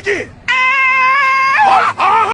撃